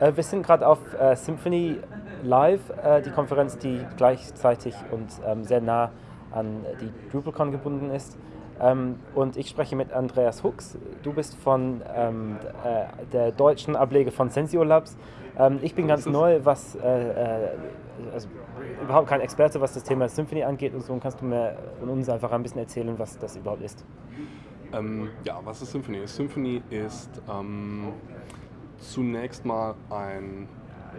Äh, wir sind gerade auf äh, Symphony Live, äh, die Konferenz, die gleichzeitig und ähm, sehr nah an die DrupalCon gebunden ist. Ähm, und ich spreche mit Andreas Hux. Du bist von ähm, äh, der deutschen Ablege von Sensio Labs. Ähm, ich bin ganz neu, was äh, also überhaupt kein Experte, was das Thema Symphony angeht und so. Und kannst du mir und uns einfach ein bisschen erzählen, was das überhaupt ist? Ähm, ja, was ist Symphony? Symphony ist ähm, zunächst mal ein,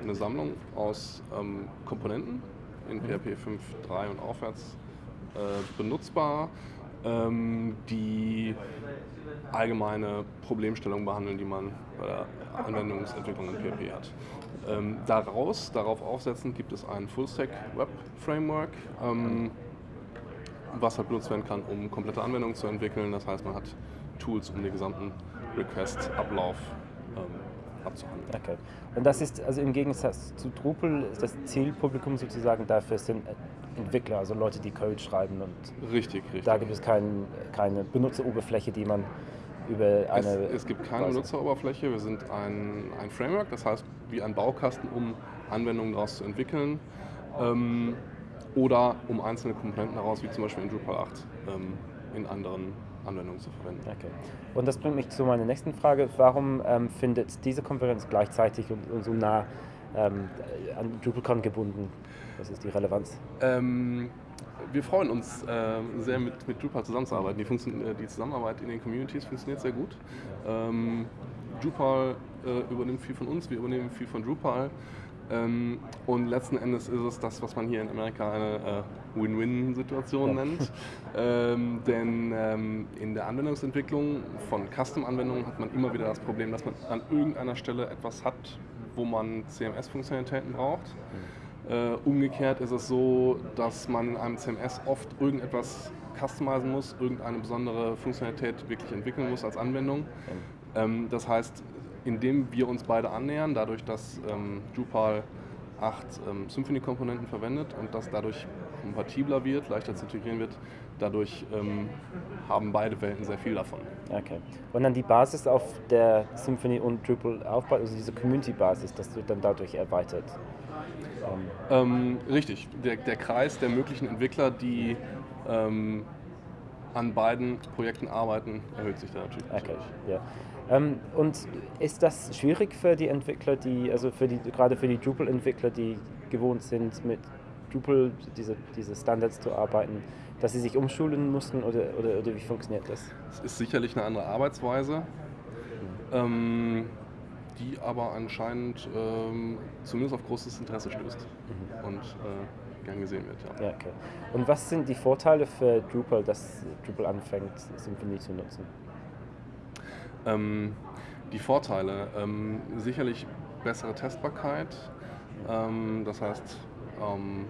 eine Sammlung aus ähm, Komponenten in PHP 5.3 und aufwärts äh, benutzbar, ähm, die allgemeine Problemstellungen behandeln, die man bei der Anwendungsentwicklung in PHP hat. Ähm, daraus, darauf aufsetzend, gibt es ein Full-Stack Web Framework, ähm, was halt benutzt werden kann, um komplette Anwendungen zu entwickeln. Das heißt, man hat Tools, um den gesamten Request-Ablauf ähm, abzuhandeln. Okay. Und das ist, also im Gegensatz zu Drupal, das Zielpublikum sozusagen dafür sind Entwickler, also Leute, die Code schreiben und richtig, richtig. da gibt es kein, keine Benutzeroberfläche, die man über eine... Es, es gibt keine Benutzeroberfläche, wir sind ein, ein Framework, das heißt wie ein Baukasten, um Anwendungen daraus zu entwickeln. Ähm, oder um einzelne Komponenten daraus, wie zum Beispiel in Drupal 8, ähm, in anderen Anwendungen zu verwenden. Okay. Und das bringt mich zu meiner nächsten Frage. Warum ähm, findet diese Konferenz gleichzeitig und, und so nah ähm, an DrupalCon gebunden? Was ist die Relevanz? Ähm, wir freuen uns äh, sehr mit, mit Drupal zusammenzuarbeiten. Die, äh, die, Zusammenarbeit in den Communities funktioniert sehr gut. Ähm, Drupal äh, übernimmt viel von uns, wir übernehmen viel von Drupal. Ähm, und letzten Endes ist es das, was man hier in Amerika eine äh, Win-Win-Situation ja. nennt. Ähm, denn ähm, in der Anwendungsentwicklung von Custom-Anwendungen hat man immer wieder das Problem, dass man an irgendeiner Stelle etwas hat, wo man CMS-Funktionalitäten braucht. Mhm. Äh, umgekehrt ist es so, dass man in einem CMS oft irgendetwas customizen muss, irgendeine besondere Funktionalität wirklich entwickeln muss als Anwendung. Mhm. das heißt, indem wir uns beide annähern, dadurch, dass ähm, Drupal acht ähm, Symfony-Komponenten verwendet und das dadurch kompatibler wird, leichter zu integrieren wird, dadurch ähm, haben beide Welten sehr viel davon. Okay. Und dann die Basis, auf der Symfony und Drupal aufbaut, also diese Community-Basis, das wird dann dadurch erweitert? Ähm, richtig. Der, der, Kreis der möglichen Entwickler, die ähm, an beiden Projekten arbeiten, erhöht sich da natürlich. Okay, ja. Ähm, und ist das schwierig für die Entwickler, die, also für die, gerade für die Drupal-Entwickler, die gewohnt sind, mit Drupal diese, diese Standards zu arbeiten, dass sie sich umschulen mussten oder, oder, oder wie funktioniert das? Es ist sicherlich eine andere Arbeitsweise, mhm. ähm, die aber anscheinend ähm, zumindest auf großes Interesse stößt mhm. und äh, gern gesehen wird. Ja. ja. okay. Und was sind die Vorteile für Drupal, dass Drupal anfängt, Symfony zu nutzen? Ähm, die Vorteile, ähm, sicherlich bessere Testbarkeit, ähm, das heißt, ähm,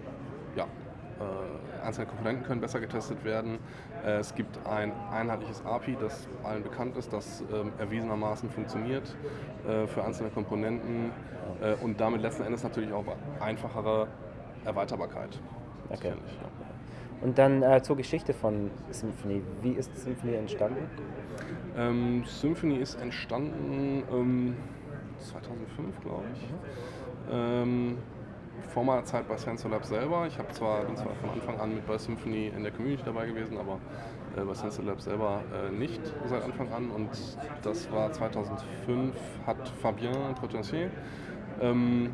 ja, äh, einzelne Komponenten können besser getestet werden. Äh, es gibt ein einheitliches API, das allen bekannt ist, das äh, erwiesenermaßen funktioniert äh, für einzelne Komponenten äh, und damit letzten Endes natürlich auch einfachere Erweiterbarkeit. Okay. Ja. Und dann äh, zur Geschichte von Symphony. Wie ist Symphony entstanden? Ähm, Symphony ist entstanden ähm, 2005, glaube ich. Ähm, vor meiner Zeit bei Sensor Lab selber. Ich habe zwar, bin zwar von Anfang an mit bei Symphony in der Community dabei gewesen, aber äh, bei Sensor Lab selber äh, nicht seit Anfang an. Und das war 2005, hat Fabien Trotentier ähm,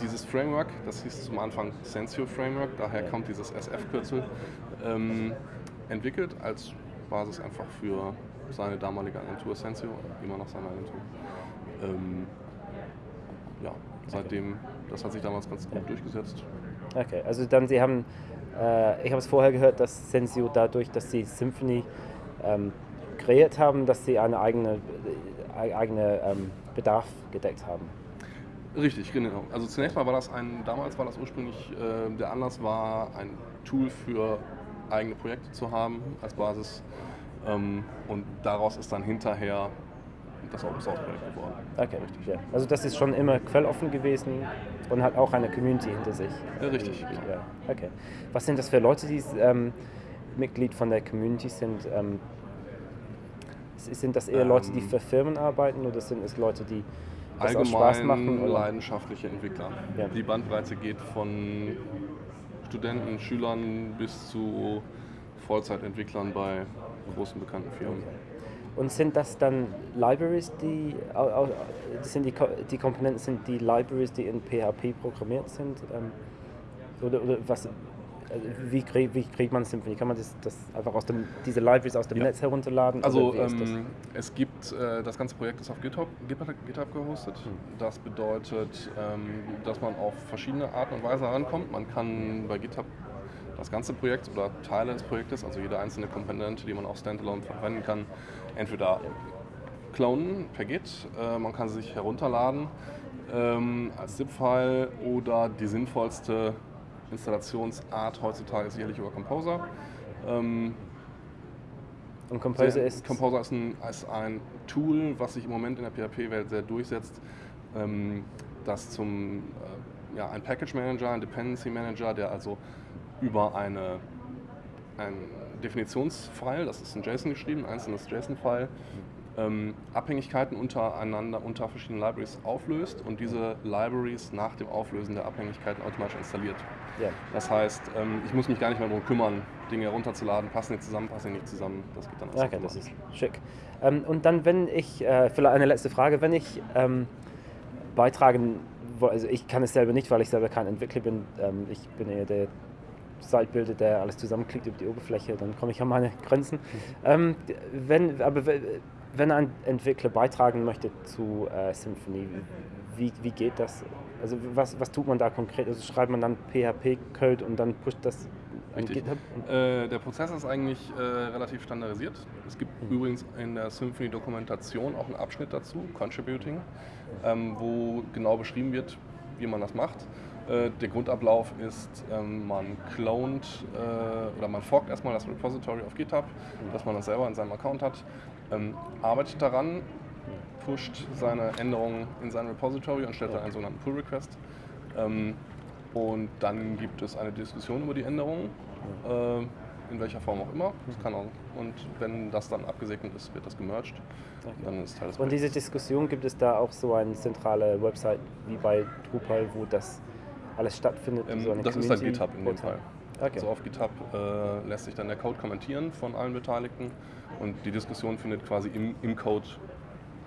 dieses Framework, das hieß zum Anfang Sensio Framework, daher kommt dieses SF-Kürzel, ähm, entwickelt als Basis einfach für seine damalige Agentur Sensio, immer noch seine Agentur. Ähm, ja, seitdem, das hat sich damals ganz gut durchgesetzt. Okay, also dann Sie haben, äh, ich habe es vorher gehört, dass Sensio dadurch, dass Sie Symphony ähm, kreiert haben, dass Sie einen eigene, äh, eigene ähm, Bedarf gedeckt haben. Richtig, genau. Also zunächst mal war das ein, damals war das ursprünglich, äh, der Anlass war, ein Tool für eigene Projekte zu haben als Basis. Ähm, und daraus ist dann hinterher das Open Source Projekt geworden. Okay, richtig. Ja. Also das ist schon immer quelloffen gewesen und hat auch eine Community hinter sich. Ja, richtig. Genau. Ja. Okay. Was sind das für Leute, die ähm, Mitglied von der Community sind? Ähm, sind das eher Leute, die ähm. für Firmen arbeiten oder sind es Leute, die das auch Spaß machen? allgemein Oder? leidenschaftliche Entwickler. Ja. Die Bandbreite geht von Studenten, Schülern bis zu Vollzeitentwicklern bei großen bekannten Firmen. Und sind das dann Libraries, die, sind die, die Komponenten sind die Libraries, die in PHP programmiert sind? Ähm, oder, oder was, wie, krieg, wie kriegt man Symfony? Kann man das, das einfach aus dem, diese Libraries aus dem Ja. Netz herunterladen? Also ähm, es gibt, äh, das ganze Projekt ist auf GitHub, GitHub, GitHub gehostet. Hm. Das bedeutet, ähm, dass man auf verschiedene Arten und Weise rankommt. Man kann bei GitHub das ganze Projekt oder Teile des Projektes, also jede einzelne Komponente, die man auch standalone verwenden kann, entweder klonen per Git, äh, man kann sie sich herunterladen ähm, als ZIP-File oder die sinnvollste Installationsart heutzutage ist sicherlich über Composer. Ähm, Und Composer sehr- ist. Composer ist ein, ist ein Tool, was sich im Moment in der PHP-Welt sehr durchsetzt, ähm, das zum äh, ja, ein Package Manager, ein Dependency Manager, der also über eine ein Definitionsfile, das ist in JSON geschrieben, ein einzelnes JSON-File, ähm, Abhängigkeiten untereinander unter verschiedenen Libraries auflöst und diese Libraries nach dem Auflösen der Abhängigkeiten automatisch installiert. ja. Das heißt, ähm, ich muss mich gar nicht mehr darum kümmern, Dinge herunterzuladen, passen die zusammen, passen die nicht zusammen. Das geht dann alles Okay, das ist schick. Ähm, und dann, wenn ich, äh, vielleicht eine letzte Frage, wenn ich ähm, beitragen, also ich kann es selber nicht, weil ich selber kein Entwickler bin. Ähm, ich bin eher der Sitebuilder, der alles zusammenklickt über die Oberfläche, dann komme ich an meine Grenzen. Ähm, d- wenn, aber wenn ein Entwickler beitragen möchte zu äh, Symfony, wie, wie geht das? Also was, was tut man da konkret? Also schreibt man dann PHP-Code und dann pusht das an Richtig. GitHub? Äh, der Prozess ist eigentlich äh, relativ standardisiert. Es gibt Mhm. übrigens in der Symfony-Dokumentation auch einen Abschnitt dazu, Contributing, ähm, wo genau beschrieben wird, wie man das macht. Äh, der Grundablauf ist, ähm, man clont äh, oder man forkt erstmal das Repository auf GitHub, das man dann selber in seinem Account hat, ähm, arbeitet daran, pusht seine Änderungen in sein Repository und stellt dann einen sogenannten Pull-Request. Ähm, und dann gibt es eine Diskussion über die Änderungen, äh, in welcher Form auch immer. Das kann auch, und wenn das dann abgesegnet ist, wird das gemerged. Dann ist Teil des Und diese. Diskussion, gibt es da auch so eine zentrale Website wie bei Drupal, wo das alles stattfindet? Ähm, so das ist dann Community- GitHub in dem? Fall. Okay. Also auf GitHub äh, lässt sich dann der Code kommentieren von allen Beteiligten und die Diskussion findet quasi im, im Code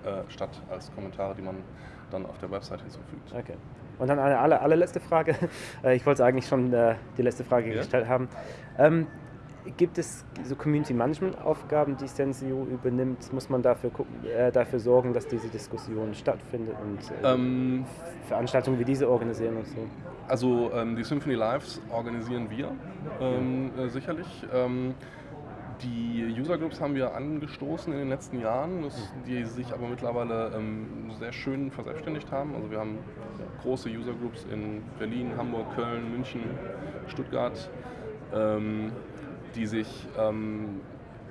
äh, statt als Kommentare, die man dann auf der Website hinzufügt. okay. Und dann eine aller, allerletzte Frage. Äh, Ich wollte eigentlich schon äh, die letzte Frage Ja? gestellt haben. Ähm, gibt es so Community Management Aufgaben, die Sensio übernimmt? Muss man dafür, gucken, äh, dafür sorgen, dass diese Diskussion stattfindet und äh, Ähm, Veranstaltungen wie diese organisieren und so? Also ähm, die Symphony Lives organisieren wir ähm, äh, sicherlich. Ähm, die User Groups haben wir angestoßen in den letzten Jahren, das, die sich aber mittlerweile ähm, sehr schön verselbstständigt haben. Also wir haben große User Groups in Berlin, Hamburg, Köln, München, Stuttgart, ähm, die sich ähm,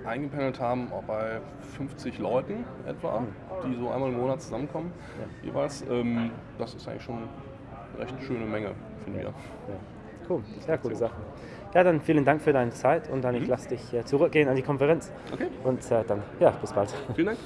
eingependelt haben, auch bei 50 Leuten etwa, die so einmal im Monat zusammenkommen jeweils. Das ist eigentlich schon recht schöne Menge, finden wir. Ja. Cool, sehr coole Sache. Ja, dann vielen Dank für deine Zeit und dann ich Mhm. lasse dich äh, zurückgehen an die Konferenz. Okay, Und äh, dann, ja, bis bald. vielen Dank.